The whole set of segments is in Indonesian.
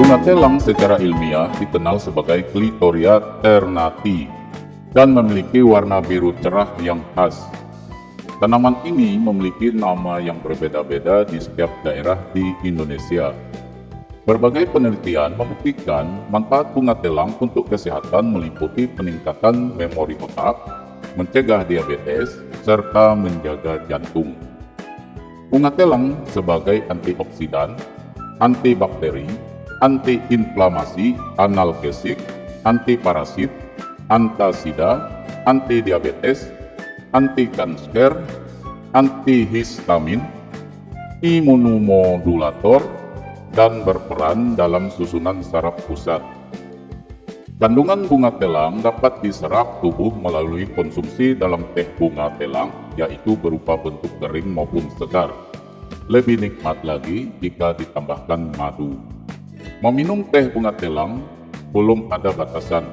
Bunga telang secara ilmiah dikenal sebagai Clitoria ternati dan memiliki warna biru cerah yang khas. Tanaman ini memiliki nama yang berbeda-beda di setiap daerah di Indonesia. Berbagai penelitian membuktikan manfaat bunga telang untuk kesehatan meliputi peningkatan memori otak, mencegah diabetes, serta menjaga jantung. Bunga telang sebagai antioksidan, antibakteri, antiinflamasi, analgesik, antiparasit, antasida, antidiabetes, anti kanker, antihistamin, imunomodulator, dan berperan dalam susunan saraf pusat. Kandungan bunga telang dapat diserap tubuh melalui konsumsi dalam teh bunga telang, yaitu berupa bentuk kering maupun segar. Lebih nikmat lagi jika ditambahkan madu. Meminum teh bunga telang belum ada batasan,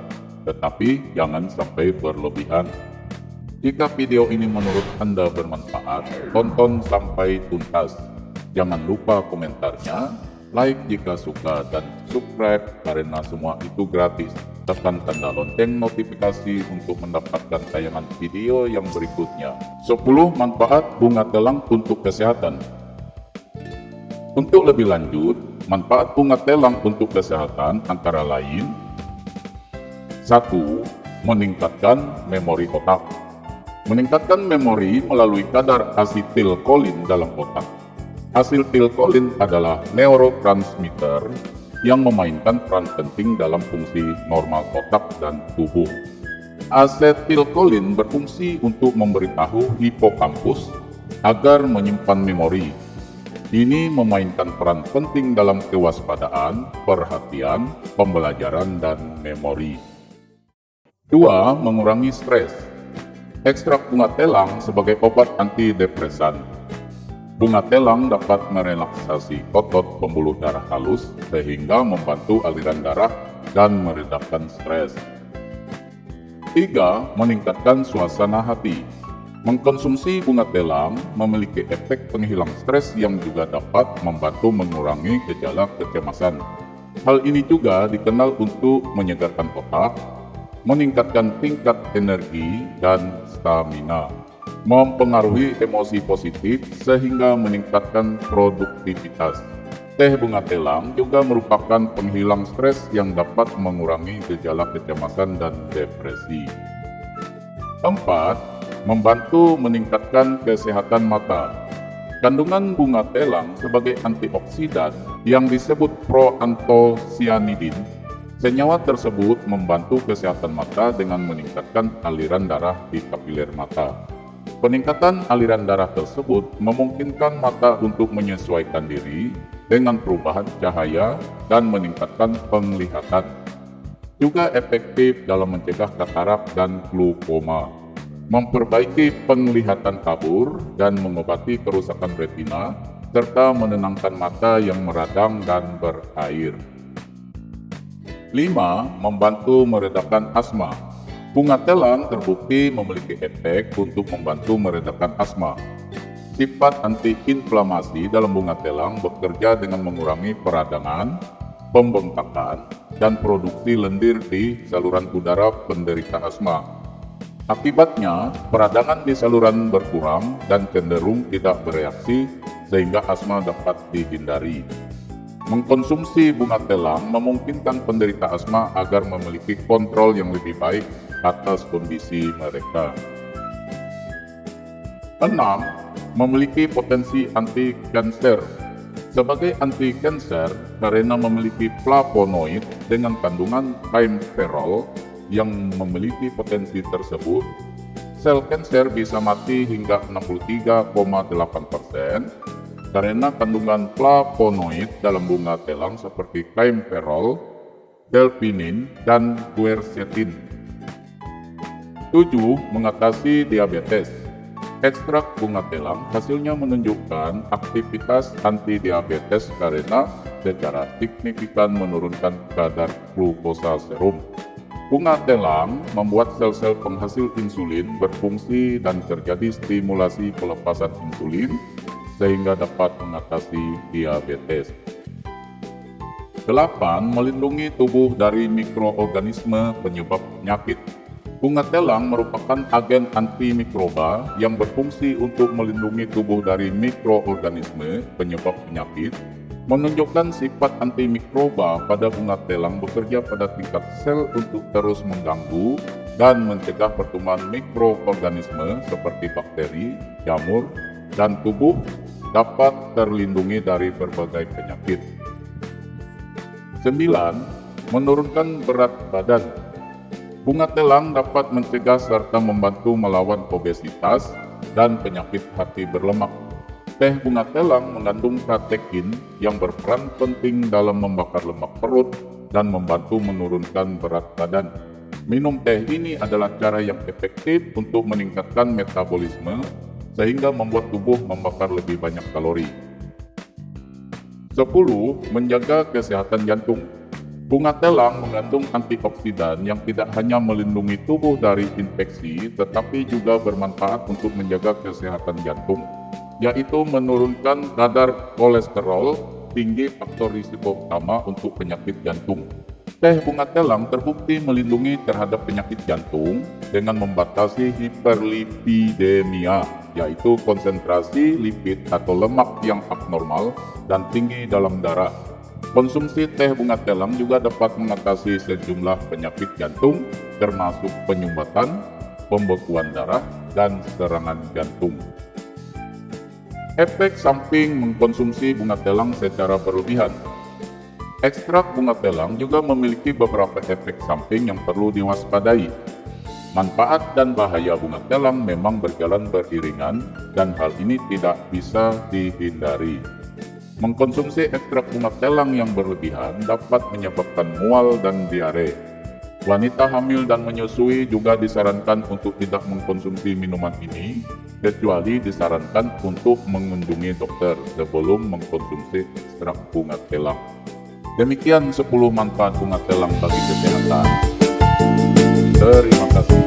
tetapi jangan sampai berlebihan jika video ini menurut Anda bermanfaat, tonton sampai tuntas. Jangan lupa komentarnya, like jika suka, dan subscribe karena semua itu gratis. Tekan tanda lonceng notifikasi untuk mendapatkan tayangan video yang berikutnya. 10 manfaat bunga telang untuk kesehatan. Untuk lebih lanjut, manfaat bunga telang untuk kesehatan antara lain 1. Meningkatkan memori otak Meningkatkan memori melalui kadar asetilkolin dalam otak. Asetilkolin adalah neurotransmitter yang memainkan peran penting dalam fungsi normal otak dan tubuh. Asetilkolin berfungsi untuk memberitahu hipokampus agar menyimpan memori. Ini memainkan peran penting dalam kewaspadaan, perhatian, pembelajaran, dan memori. 2. Mengurangi stres Ekstrak bunga telang sebagai obat antidepresan. Bunga telang dapat merelaksasi otot pembuluh darah halus sehingga membantu aliran darah dan meredakan stres. 3. Meningkatkan suasana hati. Mengkonsumsi bunga telang memiliki efek penghilang stres yang juga dapat membantu mengurangi gejala kecemasan. Hal ini juga dikenal untuk menyegarkan otak, meningkatkan tingkat energi dan stamina, mempengaruhi emosi positif sehingga meningkatkan produktivitas. Teh bunga telang juga merupakan penghilang stres yang dapat mengurangi gejala kecemasan dan depresi. 4. Membantu meningkatkan kesehatan mata. Kandungan bunga telang sebagai antioksidan yang disebut proantosianidin Senyawa tersebut membantu kesehatan mata dengan meningkatkan aliran darah di kapiler mata. Peningkatan aliran darah tersebut memungkinkan mata untuk menyesuaikan diri dengan perubahan cahaya dan meningkatkan penglihatan. Juga efektif dalam mencegah katarak dan glaukoma, memperbaiki penglihatan kabur dan mengobati kerusakan retina, serta menenangkan mata yang meradang dan berair. 5. Membantu meredakan asma. Bunga telang terbukti memiliki efek untuk membantu meredakan asma. Sifat antiinflamasi dalam bunga telang bekerja dengan mengurangi peradangan, pembengkakan, dan produksi lendir di saluran udara penderita asma. Akibatnya, peradangan di saluran berkurang dan cenderung tidak bereaksi sehingga asma dapat dihindari. Mengkonsumsi bunga telang memungkinkan penderita asma agar memiliki kontrol yang lebih baik atas kondisi mereka. 6. Memiliki potensi anti-kanser. Sebagai anti-kanser, karena memiliki flavonoid dengan kandungan kaimperol yang memiliki potensi tersebut, sel kanser bisa mati hingga 63,8 persen karena kandungan flavonoid dalam bunga telang seperti kaimperol, delpinin, dan quercetin. 7. Mengatasi diabetes Ekstrak bunga telang hasilnya menunjukkan aktivitas anti-diabetes karena secara signifikan menurunkan kadar glukosa serum. Bunga telang membuat sel-sel penghasil insulin berfungsi dan terjadi stimulasi pelepasan insulin sehingga dapat mengatasi diabetes. 8. Melindungi tubuh dari mikroorganisme penyebab penyakit. Bunga telang merupakan agen antimikroba yang berfungsi untuk melindungi tubuh dari mikroorganisme penyebab penyakit, menunjukkan sifat antimikroba pada bunga telang bekerja pada tingkat sel untuk terus mengganggu dan mencegah pertumbuhan mikroorganisme seperti bakteri, jamur, dan tubuh dapat terlindungi dari berbagai penyakit. 9. Menurunkan berat badan Bunga telang dapat mencegah serta membantu melawan obesitas dan penyakit hati berlemak. Teh bunga telang mengandung katekin yang berperan penting dalam membakar lemak perut dan membantu menurunkan berat badan. Minum teh ini adalah cara yang efektif untuk meningkatkan metabolisme sehingga membuat tubuh membakar lebih banyak kalori. 10. Menjaga kesehatan jantung Bunga telang mengandung antioksidan yang tidak hanya melindungi tubuh dari infeksi, tetapi juga bermanfaat untuk menjaga kesehatan jantung, yaitu menurunkan kadar kolesterol tinggi faktor risiko utama untuk penyakit jantung. Teh bunga telang terbukti melindungi terhadap penyakit jantung dengan membatasi hiperlipidemia, yaitu konsentrasi lipid atau lemak yang abnormal dan tinggi dalam darah Konsumsi teh bunga telang juga dapat mengatasi sejumlah penyakit jantung, termasuk penyumbatan, pembekuan darah, dan serangan jantung. Efek samping mengkonsumsi bunga telang secara berlebihan Ekstrak bunga telang juga memiliki beberapa efek samping yang perlu diwaspadai. Manfaat dan bahaya bunga telang memang berjalan beriringan dan hal ini tidak bisa dihindari. Mengkonsumsi ekstrak bunga telang yang berlebihan dapat menyebabkan mual dan diare. Wanita hamil dan menyusui juga disarankan untuk tidak mengkonsumsi minuman ini, kecuali disarankan untuk mengunjungi dokter sebelum mengkonsumsi ekstrak bunga telang. Demikian 10 manfaat bunga telang bagi kesehatan. Terima kasih.